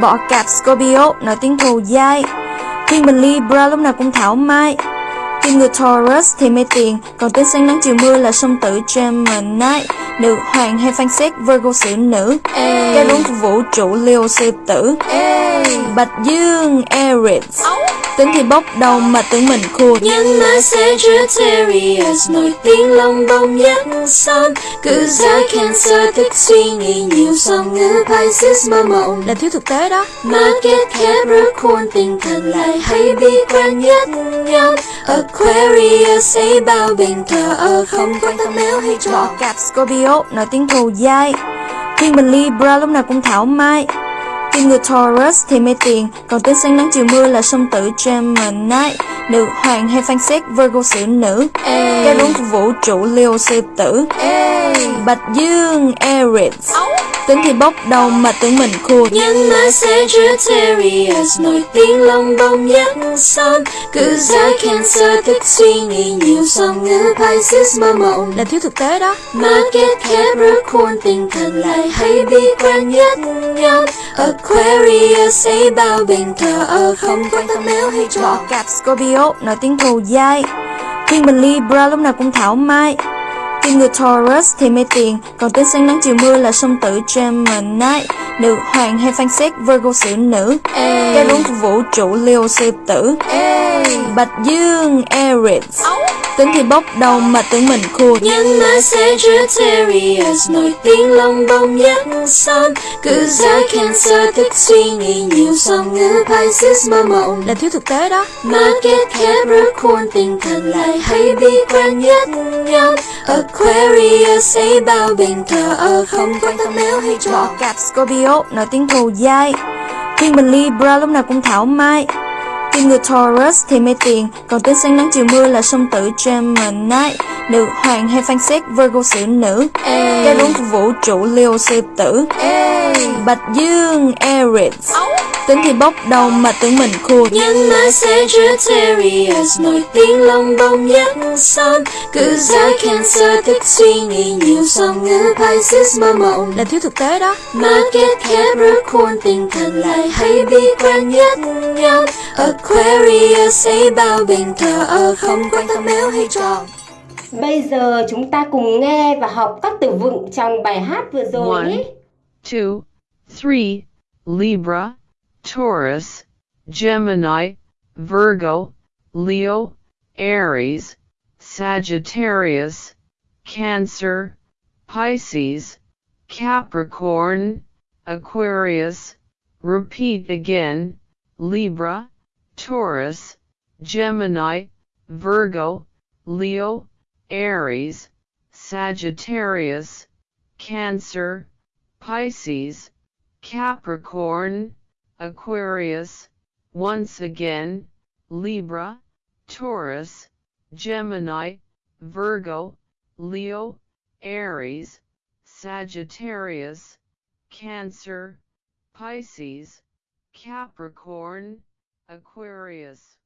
Bọ cạp Scorpio nổi tiếng thù dai. Thiên bình Libra lúc nào cũng thảo mai. Kim người Taurus thì mê tiền, Còn tên sáng nắng chiều mưa là song tử Gemini. Nữ hoàng hay phán xét Virgo xử nữ. Cái rốn của vũ trụ Leo sư tử. Bạch Dương Aries. Tính thì bốc đầu mà tưởng mình khua Nhưng mà Sagittarius nổi tiếng lông bông nhất son. Cứ giá Cancer thích suy nghĩ nhiều song ngữ Pisces mơ mộng. Là thiếu thực tế đó. Market Capricorn tinh thần lại hay bi quan nhất nhóm Aquarius ấy bao bình thờ ở không quan tâm nếu hay trò. Cạp Scorpio nổi tiếng thù dai. Thiên bình Libra lúc nào cũng thảo mai. Kim người Taurus thì mê tiền Còn tên sáng nắng chiều mưa là song tử Gemini Nữ hoàng hay phán xét Virgo xử nữ. Cái của vũ trụ Leo sư tử. Bạch Dương Aries Tính thì bốc đầu mà tưởng mình khua Nhưng mà Sagittarius nổi tiếng lông bông nhất son. Cứ giá Cancer thích suy nghĩ nhiều song ngữ Pisces mơ mộng. Là thiếu thực tế đó. Market Capricorn tinh thần lại hay bi quan nhất nhóm Aquarius ấy bao bình thờ ở không quan tâm nếu hay trò. Cạp Scorpio nổi tiếng thù dai. Thiên bình Libra lúc nào cũng thảo mai Kim người Taurus thì mê tiền. Còn tên sáng nắng chiều mưa là song tử Gemini Nữ hoàng hay phán xét Virgo xử nữ. Cái của vũ trụ Leo sư tử. Bạch Dương Aries Tính thì bốc đầu mà tưởng mình khua Nhưng mà Sagittarius nổi tiếng lông bông nhất son. Cứ giá Cancer thích suy nghĩ nhiều song ngữ Pisces mơ mộng. Là thiếu thực tế đó. Market Capricorn tinh thần lại hay bi quan nhất nhóm Aquarius ấy bao bình thờ ở không quan tâm nếu hay trò. Cạp Scorpio nổi tiếng thù dai. Thiên bình Libra lúc nào cũng thảo mai Kim người Taurus thì mê tiền. Còn tên sáng nắng chiều mưa là song tử Gemini Nữ hoàng hay phán xét Virgo xử nữ. Cái của vũ trụ Leo sư tử. Bạch Dương Aries Tính thì bốc đầu mà tưởng mình khua Nhưng mà Sagittarius nổi tiếng lông bông nhất son. Cứ giá Cancer thích suy nghĩ nhiều song ngữ Pisces mơ mộng. Là thiếu thực tế đó. Market Capricorn tinh thần lại hay bi quan nhất nhóm Aquarius ấy bao bình thờ ở không quan tâm nếu hay trò Bây giờ chúng ta cùng nghe và học các từ vựng trong bài hát vừa rồi One. nhé. two, three, Libra, Taurus, Gemini, Virgo, Leo, Aries, Sagittarius, Cancer, Pisces, Capricorn, Aquarius. Repeat again, Libra, Taurus, Gemini, Virgo, Leo, Aries, Sagittarius, Cancer, Pisces, Capricorn, Aquarius. Once again, Libra, Taurus, Gemini, Virgo, Leo, Aries, Sagittarius, Cancer, Pisces, Capricorn, Aquarius.